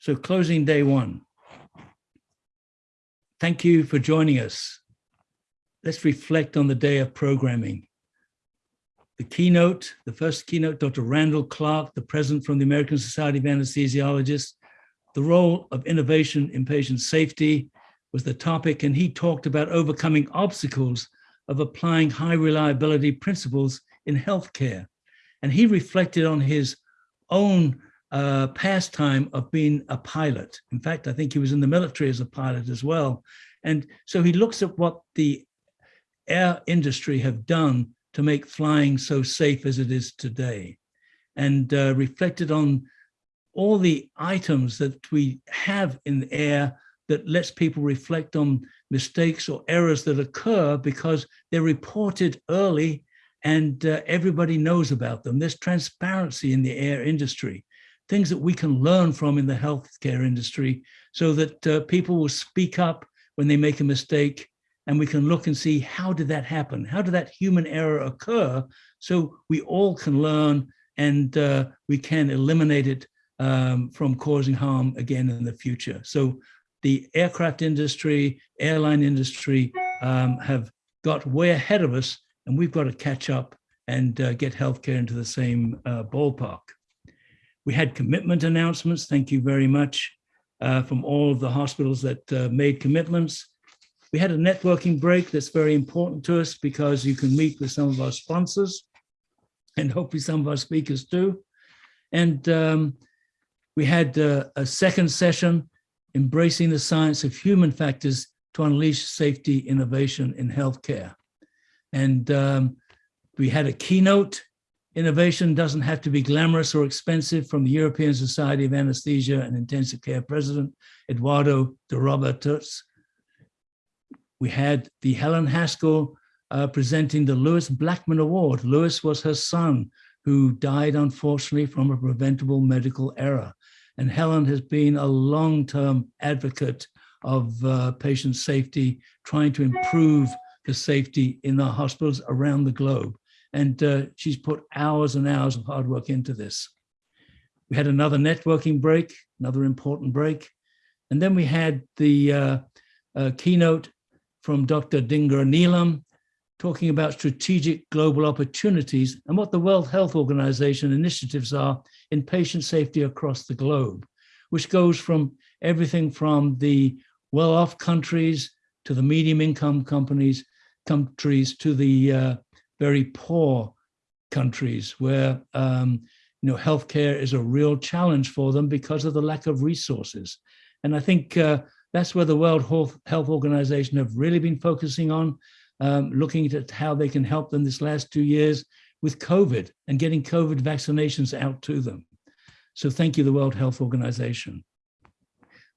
So closing day one. Thank you for joining us. Let's reflect on the day of programming. The keynote, the first keynote, Dr. Randall Clark, the president from the American Society of Anesthesiologists, the role of innovation in patient safety was the topic, and he talked about overcoming obstacles of applying high reliability principles in healthcare. And he reflected on his own uh, pastime of being a pilot. In fact, I think he was in the military as a pilot as well. And so he looks at what the air industry have done to make flying so safe as it is today and uh, reflected on all the items that we have in the air that lets people reflect on mistakes or errors that occur because they're reported early and uh, everybody knows about them. There's transparency in the air industry things that we can learn from in the healthcare industry so that uh, people will speak up when they make a mistake and we can look and see how did that happen? How did that human error occur? So we all can learn and uh, we can eliminate it um, from causing harm again in the future. So the aircraft industry, airline industry um, have got way ahead of us and we've got to catch up and uh, get healthcare into the same uh, ballpark. We had commitment announcements. Thank you very much uh, from all of the hospitals that uh, made commitments. We had a networking break that's very important to us because you can meet with some of our sponsors and hopefully some of our speakers too. And um, we had uh, a second session, embracing the science of human factors to unleash safety innovation in healthcare. And um, we had a keynote Innovation doesn't have to be glamorous or expensive from the European Society of Anesthesia and Intensive Care President, Eduardo de Robertis. We had the Helen Haskell uh, presenting the Lewis Blackman Award. Lewis was her son who died unfortunately from a preventable medical error. And Helen has been a long-term advocate of uh, patient safety, trying to improve the safety in our hospitals around the globe. And uh, she's put hours and hours of hard work into this. We had another networking break, another important break. And then we had the uh, uh, keynote from Dr. Dhingra Neelam talking about strategic global opportunities and what the World Health Organization initiatives are in patient safety across the globe, which goes from everything from the well-off countries to the medium income companies, countries to the uh, very poor countries where um, you know healthcare is a real challenge for them because of the lack of resources. And I think uh, that's where the World Health Organization have really been focusing on, um, looking at how they can help them this last two years with COVID and getting COVID vaccinations out to them. So thank you, the World Health Organization.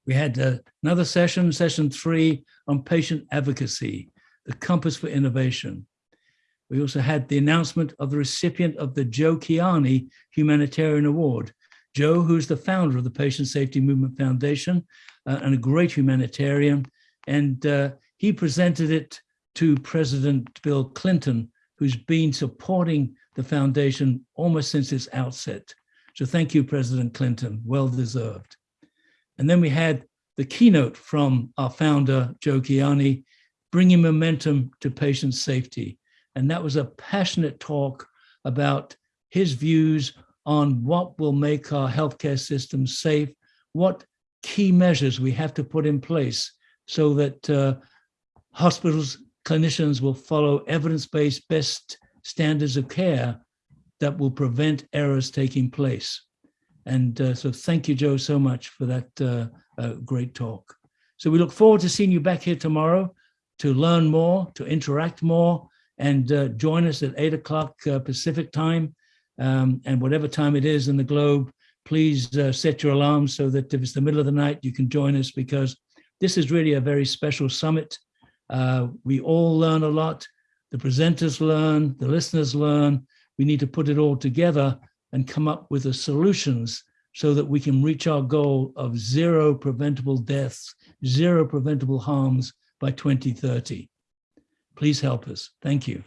We had uh, another session, session three, on patient advocacy, the compass for innovation. We also had the announcement of the recipient of the Joe Kiani Humanitarian Award. Joe, who's the founder of the Patient Safety Movement Foundation uh, and a great humanitarian. And uh, he presented it to President Bill Clinton, who's been supporting the foundation almost since its outset. So thank you, President Clinton, well deserved. And then we had the keynote from our founder, Joe Kiani, bringing momentum to patient safety. And that was a passionate talk about his views on what will make our healthcare system safe, what key measures we have to put in place so that uh, hospitals, clinicians will follow evidence-based best standards of care that will prevent errors taking place. And uh, so thank you, Joe, so much for that uh, uh, great talk. So we look forward to seeing you back here tomorrow to learn more, to interact more, and uh, join us at eight o'clock uh, Pacific time. Um, and whatever time it is in the globe, please uh, set your alarm so that if it's the middle of the night, you can join us because this is really a very special summit. Uh, we all learn a lot. The presenters learn, the listeners learn. We need to put it all together and come up with the solutions so that we can reach our goal of zero preventable deaths, zero preventable harms by 2030. Please help us. Thank you.